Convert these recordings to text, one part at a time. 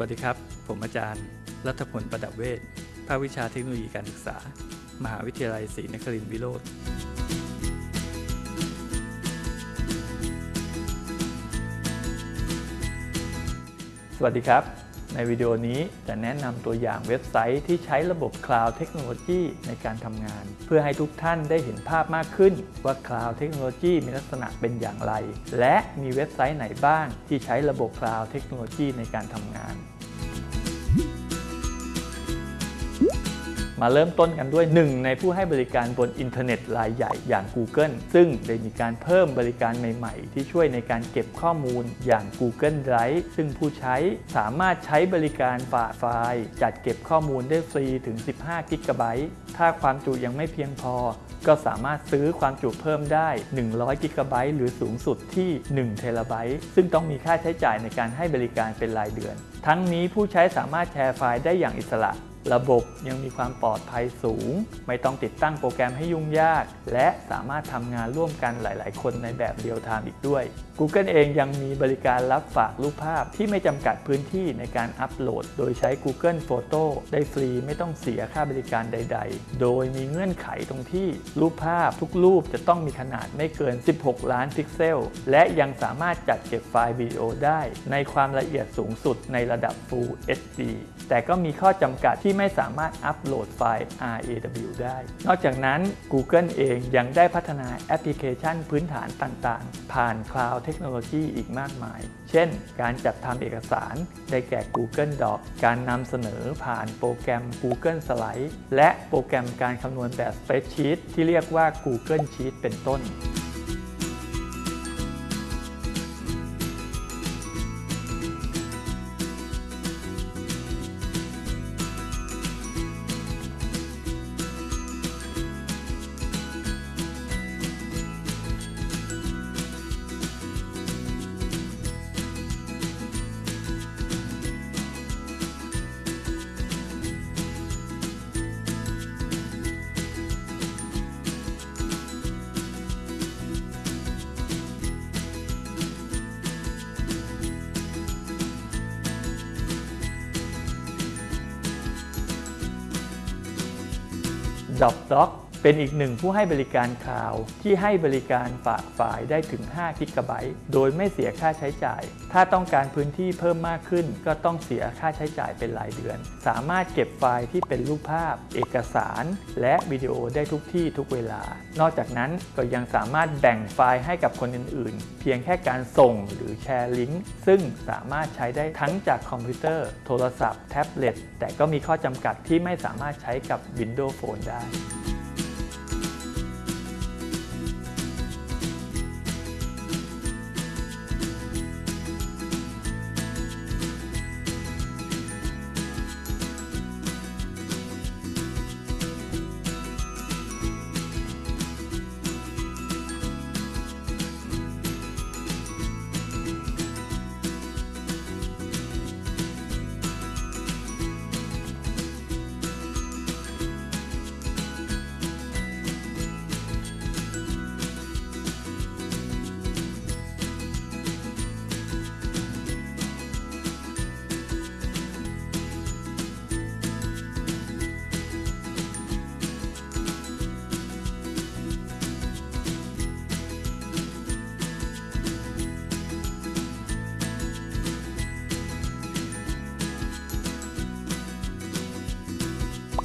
วัสดีครับ ผมอาจารย์ รัฐพลประดับเวชภาควิชาเทคโนโลยีการศึกษา มหาวิทยาลัยศรีนครินทรวิโรธสวัสดีครับ ในวิดีโอนี้จะแนะนำตัวอย่างเว็บไซต์ที่ใช้ระบบ Cloud Technology ในการทำงาน เพื่อให้ทุกท่านได้เห็นภาพมากขึ้นว่า Cloud Technology มีลักษณะเป็นอย่างไร และมีเว็บไซต์ไหนบ้างที่ใช้ระบบ Cloud Technology ในการทำงาน มาเริ่มต้นกันด้วยหนึ่งในผู้ให้บริการบนอินเทอร์เน็ตรายใหญ่อย่าง Google ซึ่งได้มีการเพิ่มบริการใหม่ๆ ที่ช่วยในการเก็บข้อมูลอย่าง Google Drive ซึ่งผู้ใช้สามารถใช้บริการฝากไฟล์ จัดเก็บข้อมูลได้ฟรีถึง 15กิกะไบต์ถ้าความจุยังไม่เพียงพอ ก็สามารถซื้อความจุเพิ่มได้ 100กิกะไบต์หรือสูงสุดที่1เทราไบต์ซึ่งต้องมีค่าใช้จ่ายในการให้บริการเป็นรายเดือน ทั้งนี้ผู้ใช้สามารถแชร์ไฟล์ได้อย่างอิสระ ระบบยังมีความปลอดภัยสูง ไม่ต้องติดตั้งโปรแกรมให้ยุ่งยาก และสามารถทำงานร่วมกันหลาย ๆ คนในแบบเรียลไทม์อีกด้วย Google เองยังมีบริการรับฝากรูปภาพที่ไม่จำกัดพื้นที่ในการอัปโหลด โดยใช้ Google Photo ได้ฟรีไม่ต้องเสียค่าบริการใด ๆ โดยมีเงื่อนไขตรงที่รูปภาพทุกรูปจะต้องมีขนาดไม่เกิน 16 ล้านพิกเซล และยังสามารถจัดเก็บไฟล์วิดีโอได้ ในความละเอียดสูงสุดในระดับ Full HD แต่ก็มีข้อจำกัดที่ไม่สามารถอัปโหลดไฟล์ RAW ได้ นอกจากนั้น Google เองยังได้พัฒนาแอปพลิเคชันพื้นฐานต่างๆ ผ่าน Cloud Technology อีกมากมาย เช่น การจัดทำเอกสารได้แก่ Google Doc การนำเสนอผ่านโปรแกรม Google Slide และโปรแกรมการคำนวณแบบ Spreadsheet ที่เรียกว่า Google Sheet เป็นต้น dọc đó เป็นอีกหนึ่งผู้ให้บริการ cloud ที่ให้บริการฝากไฟล์ได้ถึง5กิกะไบต์โดยไม่เสียค่าใช้จ่าย ถ้าต้องการพื้นที่เพิ่มมากขึ้น ก็ต้องเสียค่าใช้จ่ายเป็นรายเดือน สามารถเก็บไฟล์ที่เป็นรูปภาพ เอกสาร และวิดีโอได้ทุกที่ทุกเวลา นอกจากนั้นก็ยังสามารถแบ่งไฟล์ให้กับคนอื่นๆ เพียงแค่การส่งหรือแชร์ลิงก์ซึ่งสามารถใช้ได้ทั้งจากคอมพิวเตอร์ โทรศัพท์แท็บเล็ตแต่ก็มีข้อจำกัดที่ไม่สามารถใช้กับ Windows Phone ได้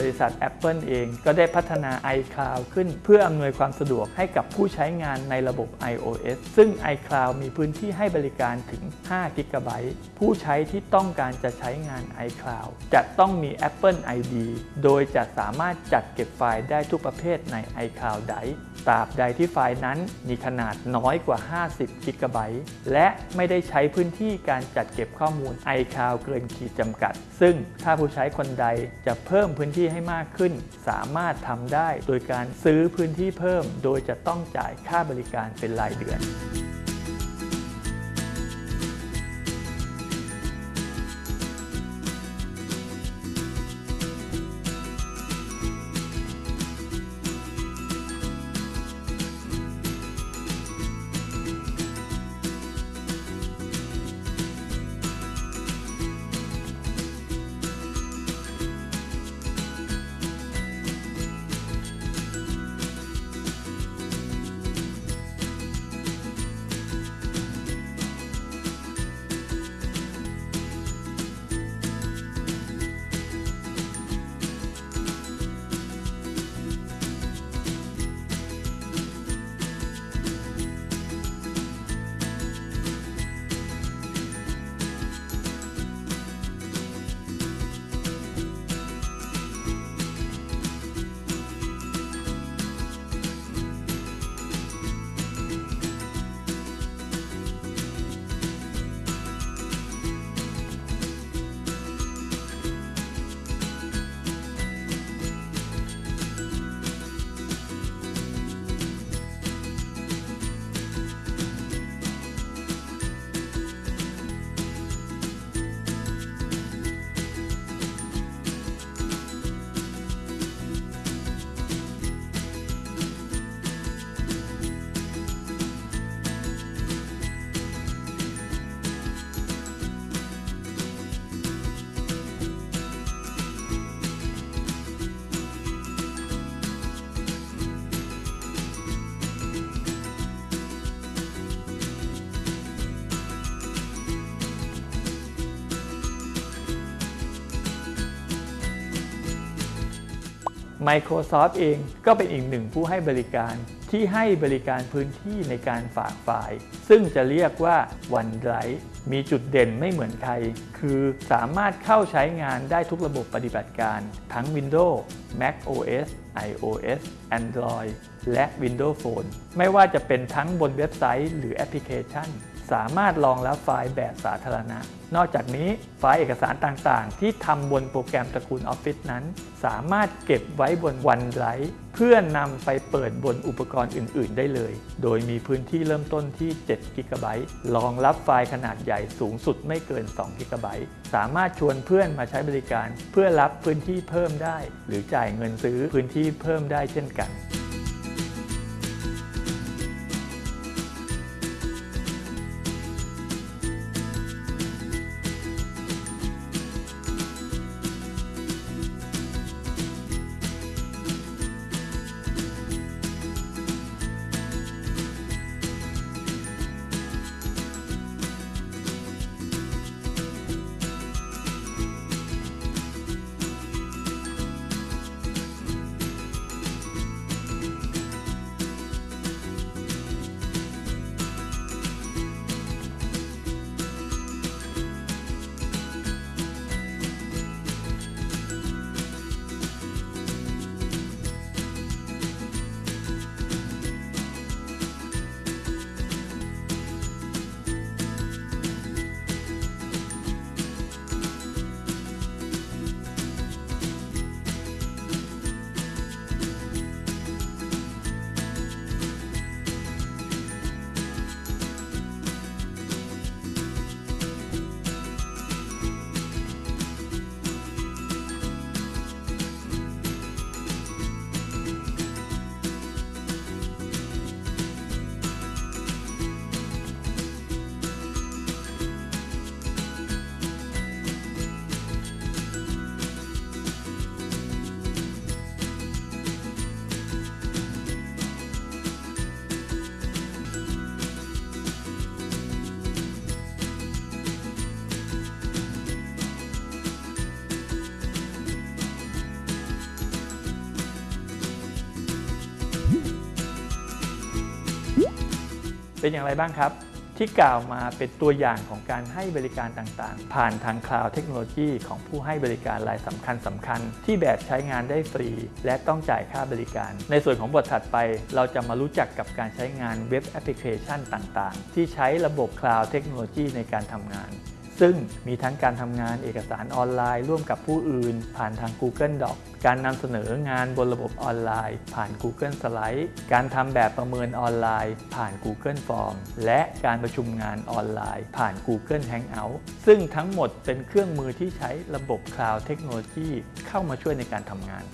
บริษัท Apple เองก็ได้พัฒนา iCloud ขึ้น เพื่ออำนวยความสะดวกให้กับผู้ใช้งานในระบบ iOS ซึ่ง iCloud มีพื้นที่ให้บริการถึง5 g b ผู้ใช้ที่ต้องการจะใช้งาน iCloud จะต้องมี Apple ID โดยจะสามารถจัดเก็บไฟล์ได้ทุกประเภทใน iCloud Drive ตราบใดที่ไฟล์นั้นมีขนาดน้อยกว่า 50 g b และไม่ได้ใช้พื้นที่การจัดเก็บข้อมูล iCloud เกินขีดจำกัด ซึ่งถ้าผู้ใช้คนใดจะเพิ่มพื้นที่ให้มากขึ้น สามารถทำได้โดยการซื้อพื้นที่เพิ่ม โดยจะต้องจ่ายค่าบริการเป็นรายเดือน Microsoft เองก็เป็นอีกหนึ่งผู้ให้บริการที่ให้บริการพื้นที่ในการฝากไฟล์ ซึ่งจะเรียกว่า OneDrive มีจุดเด่นไม่เหมือนใคร คือสามารถเข้าใช้งานได้ทุกระบบปฏิบัติการ ทั้ง Windows Mac OS iOS Android และ Windows Phone ไม่ว่าจะเป็นทั้งบนเว็บไซต์หรือแอปพลิเคชัน สามารถรองรับไฟล์แบบสาธารณะ นอกจากนี้ไฟล์เอกสารต่างๆ ที่ทำบนโปรแกรมตระกูล Office นั้น สามารถเก็บไว้บน OneDrive เพื่อนำไปเปิดบนอุปกรณ์อื่น ๆ ได้เลย โดยมีพื้นที่เริ่มต้นที่7 g b รองรับไฟล์ขนาดใหญ่สูงสุดไม่เกิน2 g b สามารถชวนเพื่อนมาใช้บริการ เพื่อรับพื้นที่เพิ่มได้ หรือจ่ายเงินซื้อพื้นที่เพิ่มได้เช่นกัน เป็นอย่างไรบ้างครับ ที่กล่าวมาเป็นตัวอย่างของการให้บริการต่างๆ ผ่านทาง cloud technology ของผู้ให้บริการรายสำคัญสำคัญ ที่แบบใช้งานได้ฟรี และต้องจ่ายค่าบริการ ในส่วนของบทถัดไป เราจะมารู้จักกับการใช้งานเว็บแอปพลิเคชันต่างๆ ที่ใช้ระบบ cloud technology ในการทำงาน ซึ่งมีทั้งการทำงานเอกสารออนไลน์ ร่วมกับผู้อื่น ผ่านทาง Google Doc การนำเสนองานบนระบบออนไลน์ ผ่าน Google Slide การทำแบบประเมินออนไลน์ ผ่าน Google Form และการประชุมงานออนไลน์ ผ่าน Google Hangout ซึ่งทั้งหมดเป็นเครื่องมือที่ใช้ระบบ Cloud เทคโนโลยีเข้ามาช่วยในการทำงาน